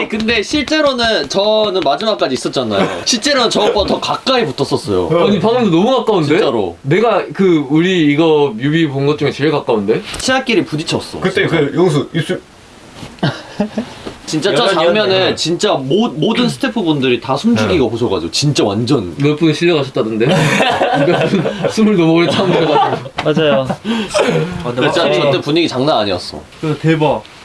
아니 근데 실제로는 저는 마지막까지 있었잖아요. 네. 실제로는 저 오빠 더 가까이 붙었었어요. 네. 아니 방금도 너무 가까운데? 진짜로. 내가 그 우리 이거 뮤비 본 것 중에 제일 가까운데? 치아끼리 부딪혔어. 그때 그 용수 입술 진짜 저 여전히 장면은 진짜 모, 모든 스태프분들이 다 숨죽이고 네. 보셔가지고 진짜 완전 몇 분 실려가셨다던데? 몇분 스물 넘어오래 참으셔가지고 맞아요. 아, 진짜 저때 분위기 장난 아니었어. 그 대박.